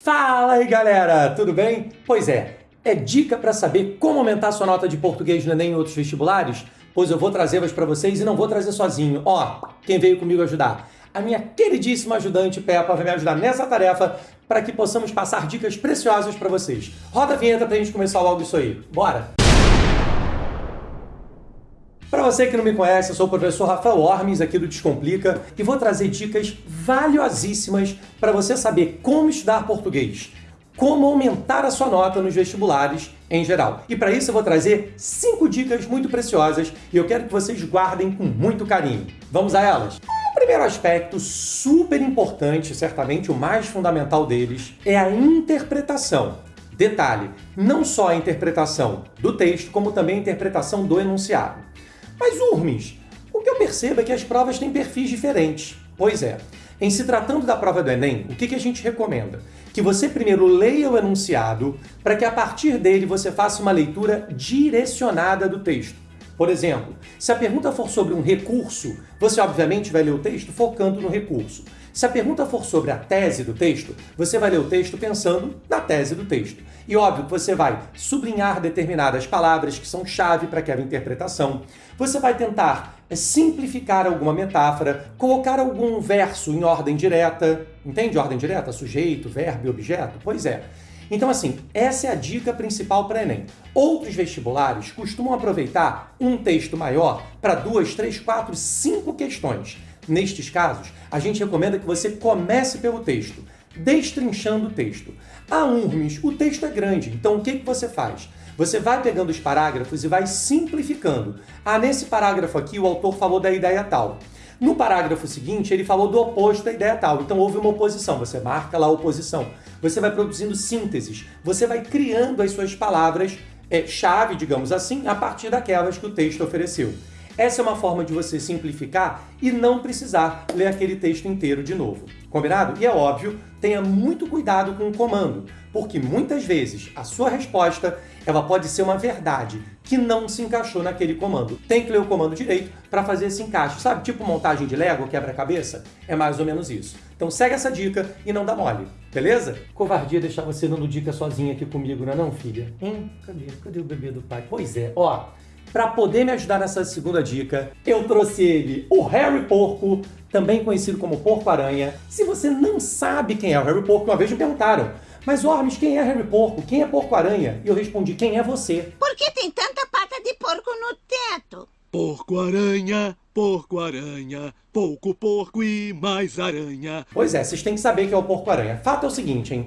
Fala aí galera, tudo bem? Pois é, é dica para saber como aumentar sua nota de português no Enem e outros vestibulares? Pois eu vou trazê-las para vocês e não vou trazer sozinho. Ó, quem veio comigo ajudar? A minha queridíssima ajudante Peppa vai me ajudar nessa tarefa para que possamos passar dicas preciosas para vocês. Roda a vinheta para a gente começar logo isso aí. Bora! Para você que não me conhece, eu sou o professor Rafael Ormes, aqui do Descomplica, e vou trazer dicas valiosíssimas para você saber como estudar português, como aumentar a sua nota nos vestibulares em geral. E para isso eu vou trazer cinco dicas muito preciosas e eu quero que vocês guardem com muito carinho. Vamos a elas? O primeiro aspecto super importante, certamente o mais fundamental deles, é a interpretação. Detalhe, não só a interpretação do texto, como também a interpretação do enunciado. Mas, Urmes, o que eu percebo é que as provas têm perfis diferentes. Pois é, em se tratando da prova do Enem, o que, a gente recomenda? Que você primeiro leia o enunciado, para que a partir dele você faça uma leitura direcionada do texto. Por exemplo, se a pergunta for sobre um recurso, você obviamente vai ler o texto focando no recurso. Se a pergunta for sobre a tese do texto, você vai ler o texto pensando na tese do texto. E óbvio que você vai sublinhar determinadas palavras que são chave para aquela interpretação. Você vai tentar é, simplificar alguma metáfora, colocar algum verso em ordem direta. Entende ordem direta? Sujeito, verbo objeto? Pois é. Então, assim, essa é a dica principal para Enem. Outros vestibulares costumam aproveitar um texto maior para duas, três, quatro, cinco questões. Nestes casos, a gente recomenda que você comece pelo texto, destrinchando o texto. Ah, Urmes, o texto é grande, então o que, que você faz? Você vai pegando os parágrafos e vai simplificando. Ah, nesse parágrafo aqui o autor falou da ideia tal. No parágrafo seguinte, ele falou do oposto da ideia tal. Então houve uma oposição, você marca lá a oposição. Você vai produzindo sínteses, você vai criando as suas palavras é, chave, digamos assim, a partir daquelas que o texto ofereceu. Essa é uma forma de você simplificar e não precisar ler aquele texto inteiro de novo. Combinado? E é óbvio, tenha muito cuidado com o comando, porque muitas vezes a sua resposta ela pode ser uma verdade que não se encaixou naquele comando. Tem que ler o comando direito para fazer esse encaixe. Sabe, tipo montagem de Lego, quebra-cabeça? É mais ou menos isso. Então segue essa dica e não dá mole, beleza? Covardia deixar você dando dica sozinha aqui comigo, não é não, filha? Hein? Cadê? Cadê o bebê do pai? Pois é, ó, para poder me ajudar nessa segunda dica, eu trouxe ele, o Harry Porco, também conhecido como Porco-Aranha. Se você não sabe quem é o Harry Porco, uma vez me perguntaram, mas Ormes, quem é Harry Porco? Quem é Porco-Aranha? E eu respondi, quem é você? Por que tem tanta pata de porco no teto? Porco-aranha, porco-aranha, pouco porco e mais aranha. Pois é, vocês têm que saber que é o Porco-Aranha. Fato é o seguinte, hein?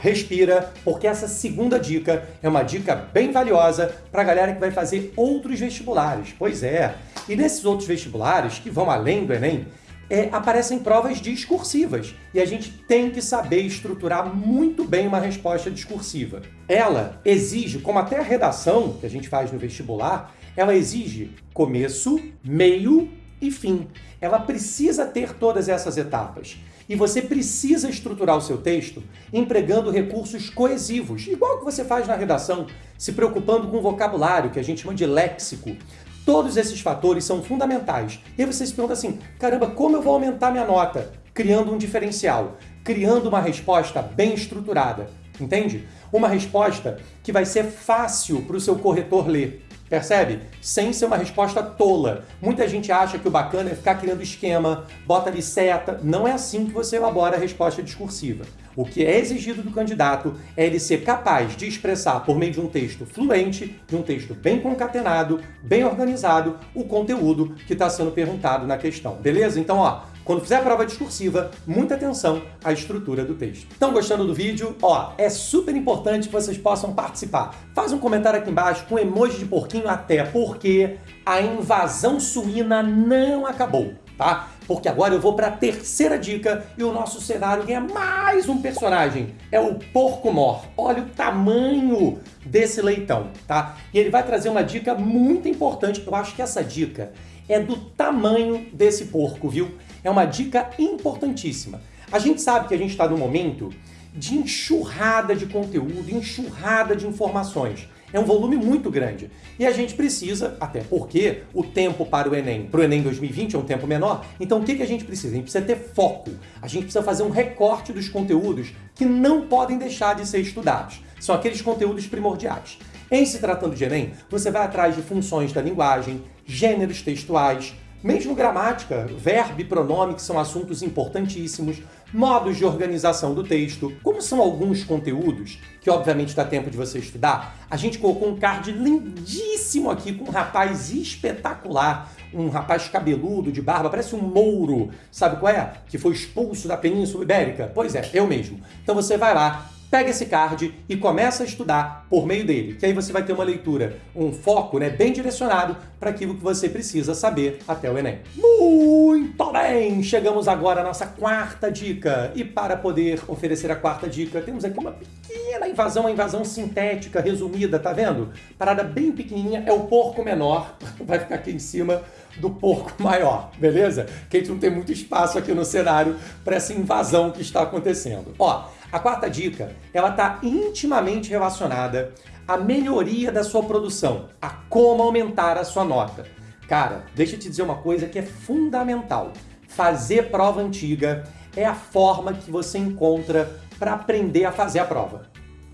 Respira, porque essa segunda dica é uma dica bem valiosa para a galera que vai fazer outros vestibulares. Pois é, e nesses outros vestibulares, que vão além do Enem, é, aparecem provas discursivas e a gente tem que saber estruturar muito bem uma resposta discursiva. Ela exige, como até a redação que a gente faz no vestibular, ela exige começo, meio e fim. Ela precisa ter todas essas etapas. E você precisa estruturar o seu texto empregando recursos coesivos, igual que você faz na redação, se preocupando com o vocabulário, que a gente chama de léxico. Todos esses fatores são fundamentais. E aí você se pergunta assim, caramba, como eu vou aumentar minha nota? Criando um diferencial, criando uma resposta bem estruturada, entende? Uma resposta que vai ser fácil para o seu corretor ler. Percebe? Sem ser uma resposta tola. Muita gente acha que o bacana é ficar criando esquema, bota ali seta. Não é assim que você elabora a resposta discursiva. O que é exigido do candidato é ele ser capaz de expressar, por meio de um texto fluente, de um texto bem concatenado, bem organizado, o conteúdo que está sendo perguntado na questão. Beleza? Então, ó, quando fizer a prova discursiva, muita atenção à estrutura do texto. Estão gostando do vídeo? Ó, é super importante que vocês possam participar. Faz um comentário aqui embaixo com emoji de porquinho até, porque a invasão suína não acabou, tá? Porque agora eu vou para a terceira dica e o nosso cenário ganha mais um personagem. É o Porco Mor. Olha o tamanho desse leitão, tá? E ele vai trazer uma dica muito importante. Eu acho que essa dica é do tamanho desse porco, viu? É uma dica importantíssima. A gente sabe que a gente está num momento de enxurrada de conteúdo, enxurrada de informações. É um volume muito grande. E a gente precisa, até porque o tempo para o Enem, para o Enem 2020 é um tempo menor, então o que, que a gente precisa? A gente precisa ter foco. A gente precisa fazer um recorte dos conteúdos que não podem deixar de ser estudados. São aqueles conteúdos primordiais. Em se tratando de Enem, você vai atrás de funções da linguagem, gêneros textuais, mesmo gramática, verbo e pronome, que são assuntos importantíssimos, modos de organização do texto. Como são alguns conteúdos, que obviamente dá tempo de você estudar, a gente colocou um card lindíssimo aqui com um rapaz espetacular, um rapaz cabeludo, de barba, parece um mouro, sabe qual é? Que foi expulso da Península Ibérica. Pois é, eu mesmo. Então você vai lá, pega esse card e começa a estudar por meio dele, que aí você vai ter uma leitura, um foco né, bem direcionado para aquilo que você precisa saber até o Enem. Muito bem! Chegamos agora à nossa quarta dica. E para poder oferecer a quarta dica, temos aqui uma pequena invasão, uma invasão sintética, resumida, tá vendo? Parada bem pequenininha, é o porco menor, vai ficar aqui em cima do porco maior, beleza? Que a gente não tem muito espaço aqui no cenário para essa invasão que está acontecendo. Ó, a quarta dica, ela está intimamente relacionada à melhoria da sua produção, a como aumentar a sua nota. Cara, deixa eu te dizer uma coisa que é fundamental. Fazer prova antiga é a forma que você encontra para aprender a fazer a prova.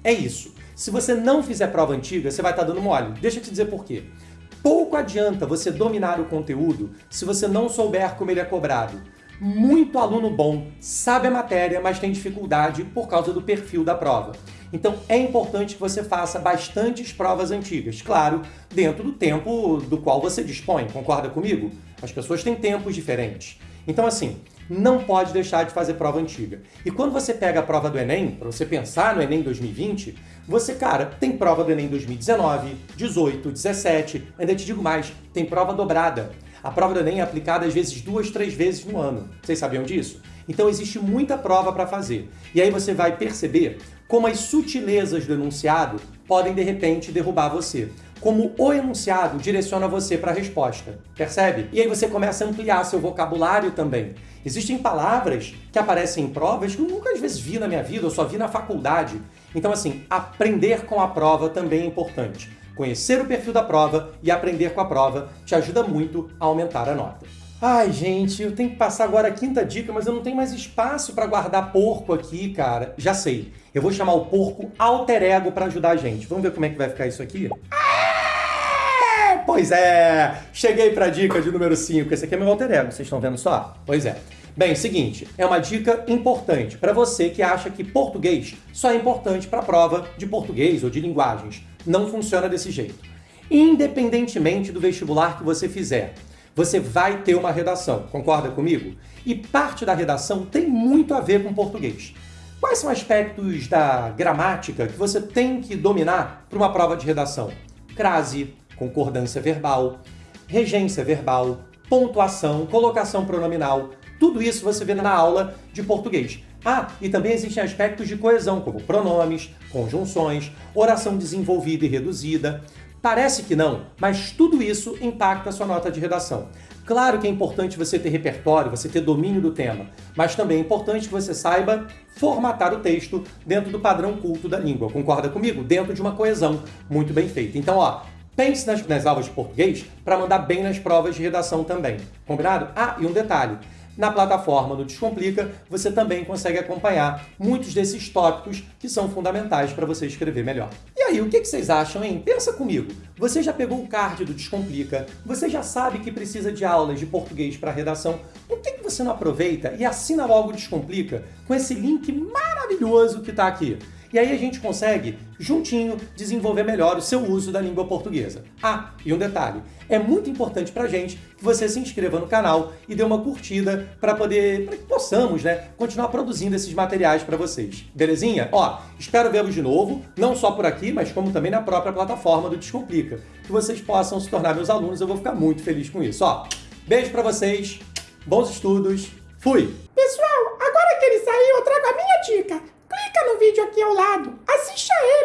É isso. Se você não fizer prova antiga, você vai estar tá dando mole. Deixa eu te dizer por quê. Pouco adianta você dominar o conteúdo se você não souber como ele é cobrado muito aluno bom, sabe a matéria, mas tem dificuldade por causa do perfil da prova. Então é importante que você faça bastantes provas antigas, claro, dentro do tempo do qual você dispõe, concorda comigo? As pessoas têm tempos diferentes. Então assim, não pode deixar de fazer prova antiga. E quando você pega a prova do Enem, para você pensar no Enem 2020, você, cara, tem prova do Enem 2019, 18, 17, ainda te digo mais, tem prova dobrada. A prova do Enem é aplicada às vezes duas, três vezes no ano. Vocês sabiam disso? Então existe muita prova para fazer. E aí você vai perceber como as sutilezas do enunciado podem de repente derrubar você. Como o enunciado direciona você para a resposta. Percebe? E aí você começa a ampliar seu vocabulário também. Existem palavras que aparecem em provas que eu nunca às vezes vi na minha vida, eu só vi na faculdade. Então assim, aprender com a prova também é importante. Conhecer o perfil da prova e aprender com a prova te ajuda muito a aumentar a nota. Ai, gente, eu tenho que passar agora a quinta dica, mas eu não tenho mais espaço para guardar porco aqui, cara. Já sei. Eu vou chamar o porco alter ego para ajudar a gente. Vamos ver como é que vai ficar isso aqui? Ah, pois é! Cheguei para a dica de número 5. Esse aqui é meu alter ego, vocês estão vendo só? Pois é. Bem, seguinte, é uma dica importante para você que acha que português só é importante para a prova de português ou de linguagens. Não funciona desse jeito. Independentemente do vestibular que você fizer, você vai ter uma redação, concorda comigo? E parte da redação tem muito a ver com português. Quais são aspectos da gramática que você tem que dominar para uma prova de redação? Crase, concordância verbal, regência verbal, pontuação, colocação pronominal, tudo isso você vê na aula de português. Ah, e também existem aspectos de coesão, como pronomes, conjunções, oração desenvolvida e reduzida. Parece que não, mas tudo isso impacta a sua nota de redação. Claro que é importante você ter repertório, você ter domínio do tema, mas também é importante que você saiba formatar o texto dentro do padrão culto da língua. Concorda comigo? Dentro de uma coesão muito bem feita. Então, ó, pense nas, nas aulas de português para mandar bem nas provas de redação também. Combinado? Ah, e um detalhe. Na plataforma do Descomplica, você também consegue acompanhar muitos desses tópicos que são fundamentais para você escrever melhor. E aí, o que vocês acham, hein? Pensa comigo. Você já pegou o card do Descomplica? Você já sabe que precisa de aulas de português para redação? Por que você não aproveita e assina logo o Descomplica com esse link maravilhoso que está aqui? E aí a gente consegue, juntinho, desenvolver melhor o seu uso da língua portuguesa. Ah, e um detalhe, é muito importante pra gente que você se inscreva no canal e dê uma curtida para poder, para que possamos, né, continuar produzindo esses materiais para vocês. Belezinha? Ó, espero vê-los de novo, não só por aqui, mas como também na própria plataforma do Descomplica. Que vocês possam se tornar meus alunos, eu vou ficar muito feliz com isso. Ó, beijo para vocês, bons estudos, fui! Pessoal, agora que ele saiu, eu trago a minha dica aqui ao lado, assista ele,